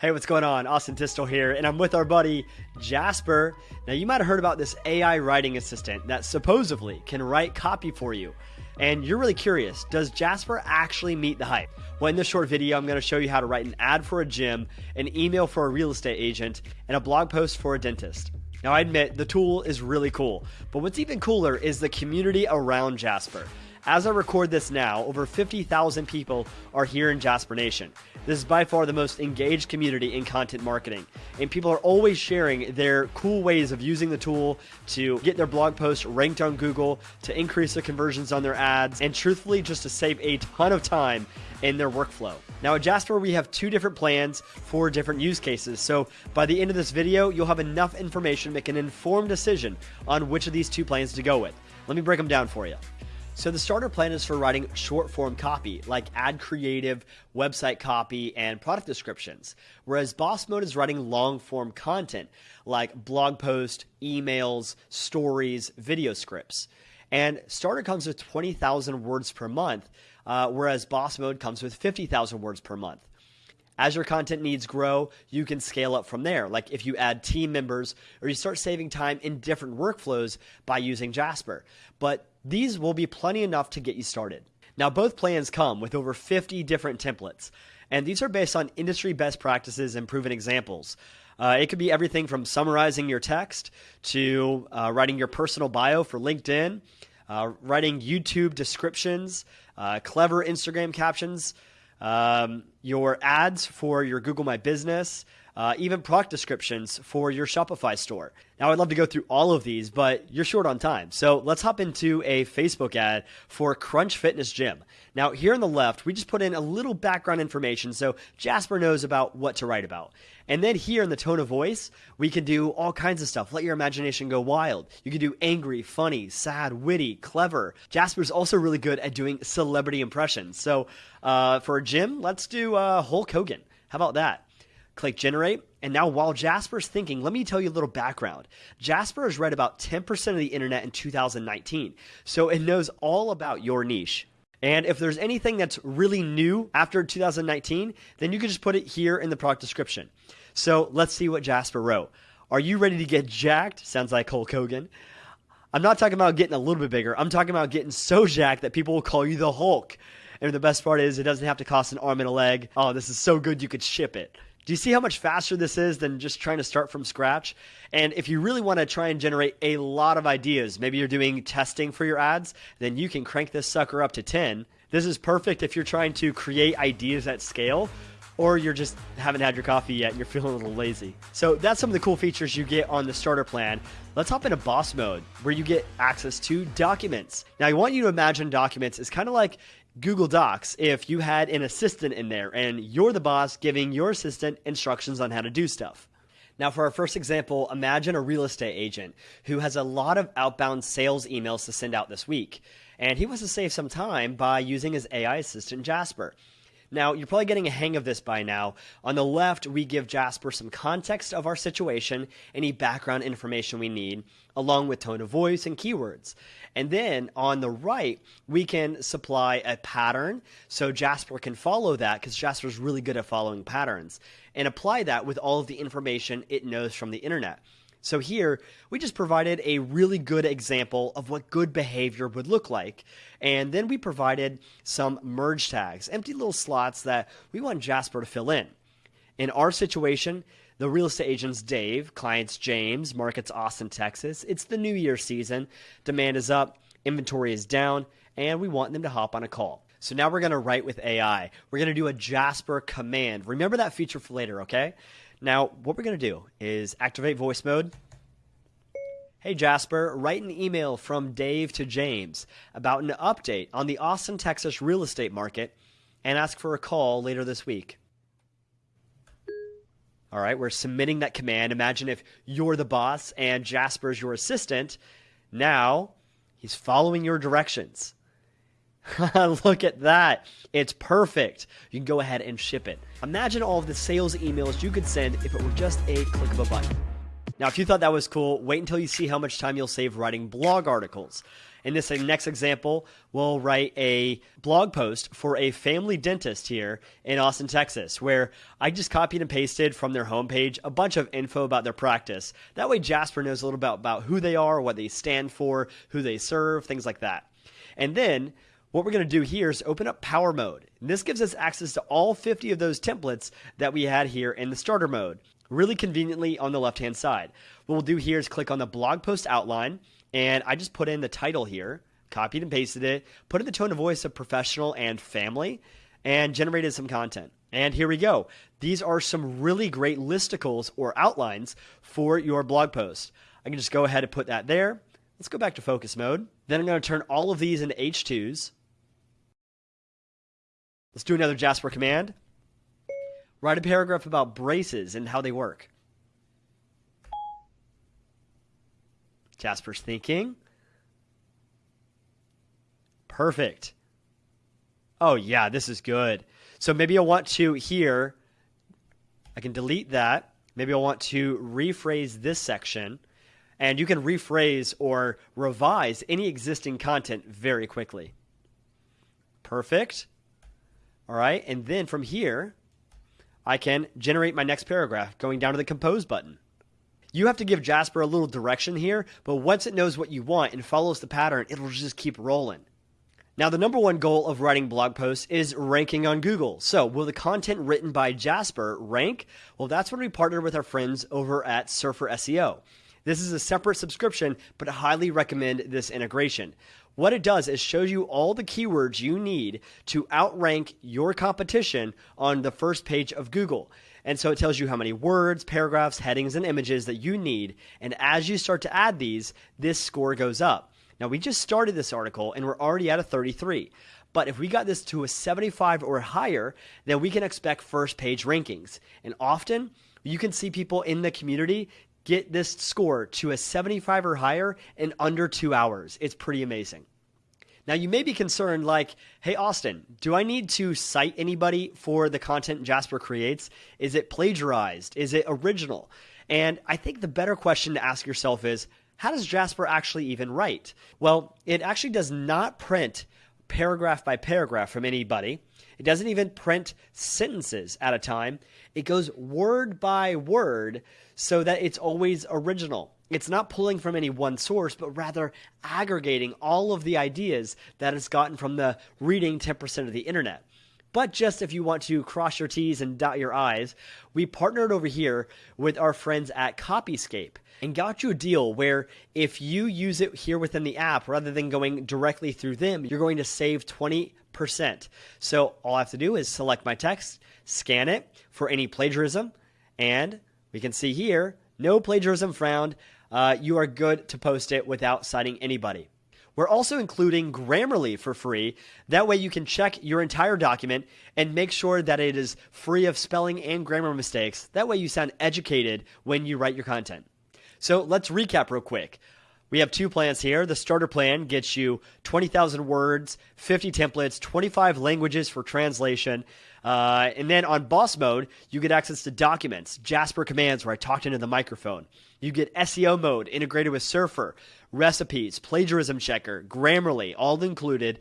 Hey, what's going on? Austin Distel here, and I'm with our buddy Jasper. Now, you might have heard about this AI writing assistant that supposedly can write copy for you. And you're really curious does Jasper actually meet the hype? Well, in this short video, I'm going to show you how to write an ad for a gym, an email for a real estate agent, and a blog post for a dentist. Now, I admit the tool is really cool, but what's even cooler is the community around Jasper. As I record this now, over 50,000 people are here in Jasper Nation. This is by far the most engaged community in content marketing, and people are always sharing their cool ways of using the tool to get their blog posts ranked on Google, to increase the conversions on their ads, and truthfully, just to save a ton of time in their workflow. Now at Jasper, we have two different plans for different use cases. So by the end of this video, you'll have enough information to make an informed decision on which of these two plans to go with. Let me break them down for you. So the starter plan is for writing short form copy like ad creative, website copy, and product descriptions. Whereas boss mode is writing long form content like blog posts, emails, stories, video scripts. And starter comes with 20,000 words per month, uh, whereas boss mode comes with 50,000 words per month. As your content needs grow, you can scale up from there. Like if you add team members or you start saving time in different workflows by using Jasper. But these will be plenty enough to get you started. Now, both plans come with over 50 different templates, and these are based on industry best practices and proven examples. Uh, it could be everything from summarizing your text to uh, writing your personal bio for LinkedIn, uh, writing YouTube descriptions, uh, clever Instagram captions, um, your ads for your Google My Business, uh, even product descriptions for your Shopify store. Now, I'd love to go through all of these, but you're short on time. So let's hop into a Facebook ad for Crunch Fitness Gym. Now, here on the left, we just put in a little background information so Jasper knows about what to write about. And then here in the tone of voice, we can do all kinds of stuff. Let your imagination go wild. You can do angry, funny, sad, witty, clever. Jasper's also really good at doing celebrity impressions. So uh, for a gym, let's do uh, Hulk Hogan. How about that? Click generate. And now, while Jasper's thinking, let me tell you a little background. Jasper has read about 10% of the internet in 2019, so it knows all about your niche. And if there's anything that's really new after 2019, then you can just put it here in the product description. So let's see what Jasper wrote. Are you ready to get jacked? Sounds like Hulk Hogan. I'm not talking about getting a little bit bigger. I'm talking about getting so jacked that people will call you the Hulk. And the best part is, it doesn't have to cost an arm and a leg. Oh, this is so good you could ship it. Do you see how much faster this is than just trying to start from scratch? And if you really want to try and generate a lot of ideas, maybe you're doing testing for your ads, then you can crank this sucker up to 10. This is perfect if you're trying to create ideas at scale or you're just haven't had your coffee yet and you're feeling a little lazy. So that's some of the cool features you get on the starter plan. Let's hop into boss mode where you get access to documents. Now, I want you to imagine documents is kind of like Google Docs if you had an assistant in there and you're the boss giving your assistant instructions on how to do stuff. Now, for our first example, imagine a real estate agent who has a lot of outbound sales emails to send out this week, and he wants to save some time by using his AI assistant Jasper. Now, you're probably getting a hang of this by now. On the left, we give Jasper some context of our situation, any background information we need, along with tone of voice and keywords. And then on the right, we can supply a pattern so Jasper can follow that because Jasper's really good at following patterns and apply that with all of the information it knows from the internet. So here, we just provided a really good example of what good behavior would look like. And then we provided some merge tags, empty little slots that we want Jasper to fill in. In our situation, the real estate agent's Dave, client's James, market's Austin, Texas. It's the new year season. Demand is up, inventory is down, and we want them to hop on a call. So now we're going to write with AI. We're going to do a Jasper command. Remember that feature for later, okay? Now, what we're going to do is activate voice mode. Hey Jasper, write an email from Dave to James about an update on the Austin, Texas real estate market and ask for a call later this week. All right, we're submitting that command. Imagine if you're the boss and Jasper's your assistant. Now he's following your directions. Look at that. It's perfect. You can go ahead and ship it. Imagine all of the sales emails you could send if it were just a click of a button. Now, if you thought that was cool, wait until you see how much time you'll save writing blog articles. In this uh, next example, we'll write a blog post for a family dentist here in Austin, Texas, where I just copied and pasted from their homepage a bunch of info about their practice. That way, Jasper knows a little bit about who they are, what they stand for, who they serve, things like that. And then what we're going to do here is open up power mode. And this gives us access to all 50 of those templates that we had here in the starter mode, really conveniently on the left hand side. What we'll do here is click on the blog post outline, and I just put in the title here, copied and pasted it, put in the tone of voice of professional and family, and generated some content. And here we go. These are some really great listicles or outlines for your blog post. I can just go ahead and put that there. Let's go back to focus mode. Then I'm going to turn all of these into H2s. Let's do another Jasper command. Write a paragraph about braces and how they work. Jasper's thinking. Perfect. Oh, yeah, this is good. So maybe I want to here, I can delete that. Maybe I want to rephrase this section. And you can rephrase or revise any existing content very quickly. Perfect. All right. And then from here, I can generate my next paragraph going down to the compose button. You have to give Jasper a little direction here, but once it knows what you want and follows the pattern, it'll just keep rolling. Now, the number one goal of writing blog posts is ranking on Google. So, will the content written by Jasper rank? Well, that's when we partner with our friends over at Surfer SEO. This is a separate subscription, but I highly recommend this integration. What it does is shows you all the keywords you need to outrank your competition on the first page of Google. And so it tells you how many words, paragraphs, headings, and images that you need. And as you start to add these, this score goes up. Now, we just started this article and we're already at a 33. But if we got this to a 75 or higher, then we can expect first page rankings. And often, you can see people in the community get this score to a 75 or higher in under two hours. It's pretty amazing. Now, you may be concerned, like, hey, Austin, do I need to cite anybody for the content Jasper creates? Is it plagiarized? Is it original? And I think the better question to ask yourself is how does Jasper actually even write? Well, it actually does not print paragraph by paragraph from anybody. It doesn't even print sentences at a time. It goes word by word so that it's always original. It's not pulling from any one source, but rather aggregating all of the ideas that it's gotten from the reading 10% of the internet. But just if you want to cross your T's and dot your I's, we partnered over here with our friends at Copyscape and got you a deal where if you use it here within the app rather than going directly through them, you're going to save 20%. So all I have to do is select my text, scan it for any plagiarism, and we can see here, no plagiarism found. Uh, you are good to post it without citing anybody. We're also including Grammarly for free. That way you can check your entire document and make sure that it is free of spelling and grammar mistakes. That way you sound educated when you write your content. So let's recap real quick. We have two plans here. The starter plan gets you 20,000 words, 50 templates, 25 languages for translation. Uh, and then on boss mode, you get access to documents, Jasper commands where I talked into the microphone. You get SEO mode integrated with Surfer, recipes, plagiarism checker, Grammarly, all included.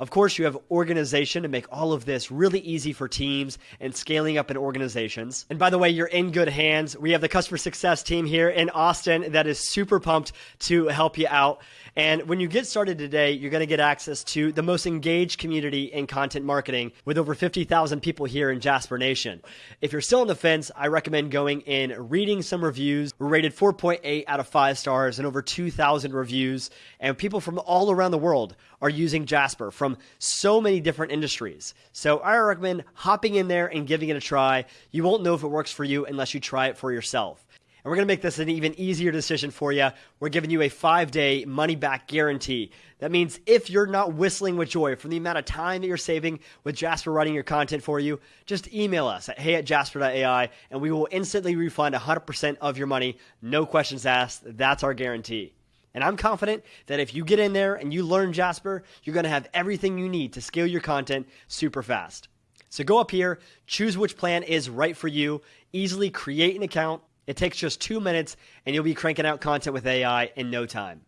Of course, you have organization to make all of this really easy for teams and scaling up in organizations. And by the way, you're in good hands. We have the customer success team here in Austin that is super pumped to help you out. And when you get started today, you're going to get access to the most engaged community in content marketing with over 50,000 people here in Jasper Nation. If you're still on the fence, I recommend going and reading some reviews. We're rated 4.8 out of 5 stars and over 2,000 reviews. And people from all around the world are using Jasper from so many different industries. So I recommend hopping in there and giving it a try. You won't know if it works for you unless you try it for yourself. And we're going to make this an even easier decision for you. We're giving you a five day money back guarantee. That means if you're not whistling with joy from the amount of time that you're saving with Jasper writing your content for you, just email us at hey at jasper.ai and we will instantly refund 100% of your money. No questions asked. That's our guarantee. And I'm confident that if you get in there and you learn Jasper, you're going to have everything you need to scale your content super fast. So go up here, choose which plan is right for you, easily create an account. It takes just two minutes and you'll be cranking out content with AI in no time.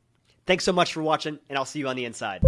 Thanks so much for watching, and I'll see you on the inside.